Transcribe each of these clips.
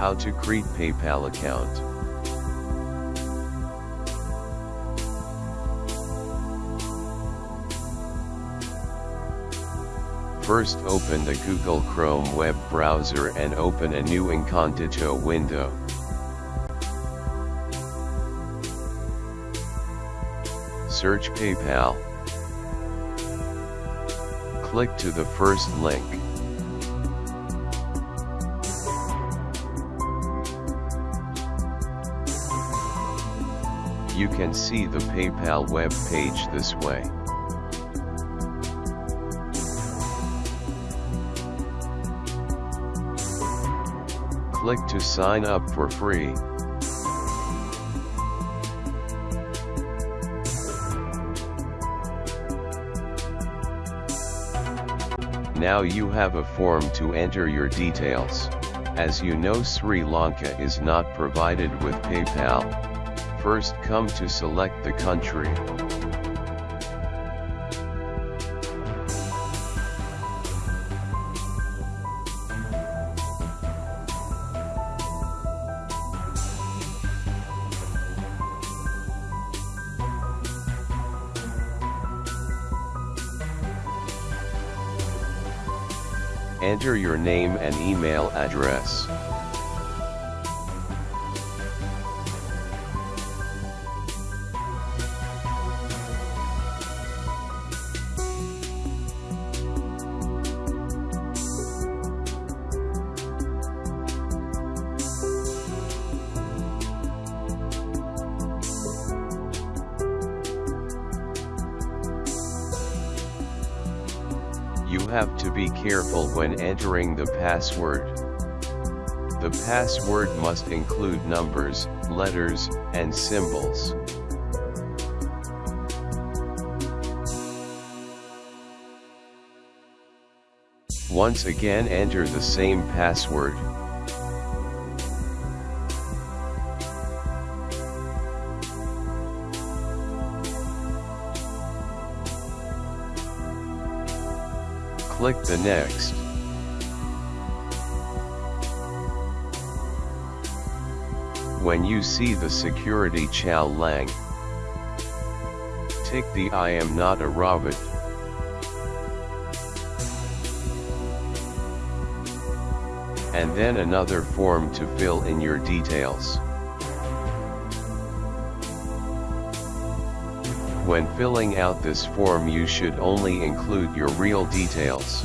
How to create PayPal account. First open the Google Chrome web browser and open a new incognito window. Search PayPal. Click to the first link. You can see the PayPal web page this way. Click to sign up for free. Now you have a form to enter your details. As you know Sri Lanka is not provided with PayPal. First come to select the country. Enter your name and email address. Have to be careful when entering the password. The password must include numbers, letters, and symbols. Once again enter the same password. Click the next. When you see the security challenge, tick the I am not a robot. And then another form to fill in your details. When filling out this form you should only include your real details.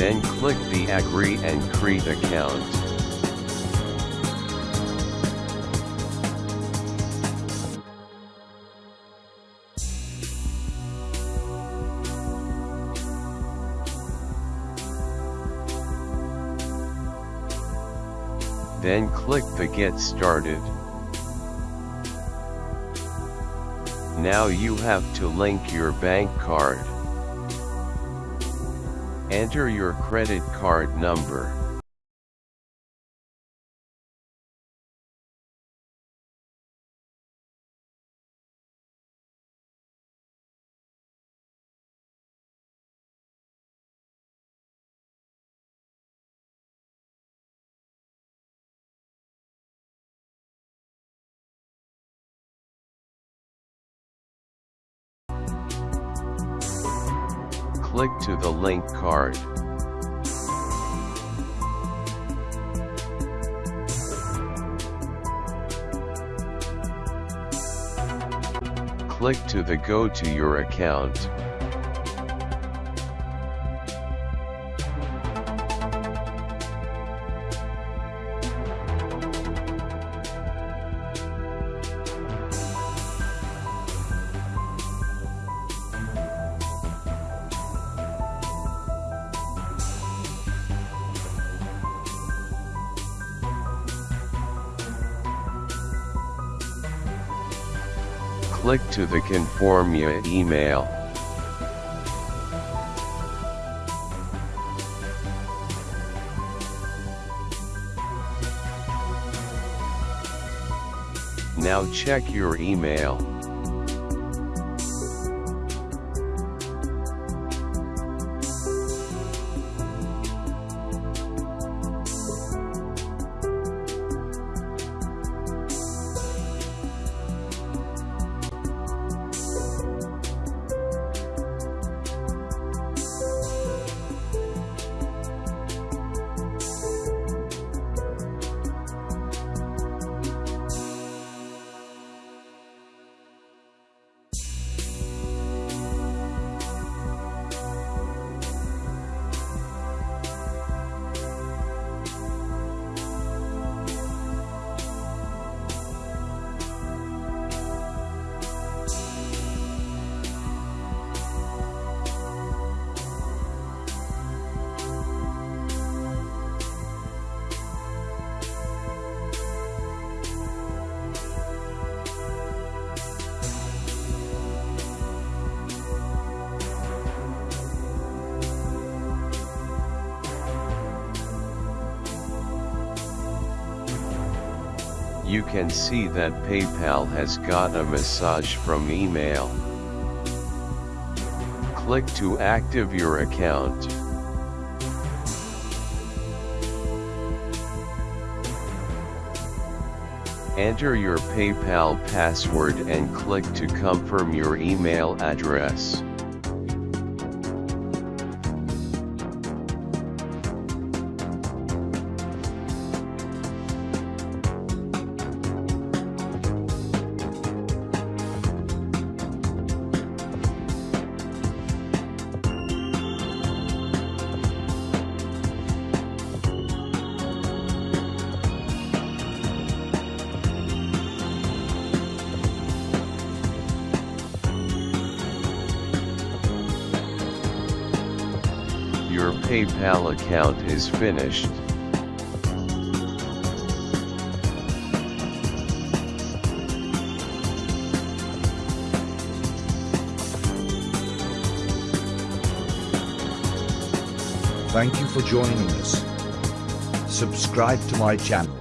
Then click the Agree and Create account. Then click the Get Started. Now you have to link your bank card. Enter your credit card number. Click to the link card. Click to the Go to your account. Click to the Confirm your email. Now check your email. You can see that PayPal has got a message from email. Click to active your account. Enter your PayPal password and click to confirm your email address. PayPal account is finished. Thank you for joining us. Subscribe to my channel.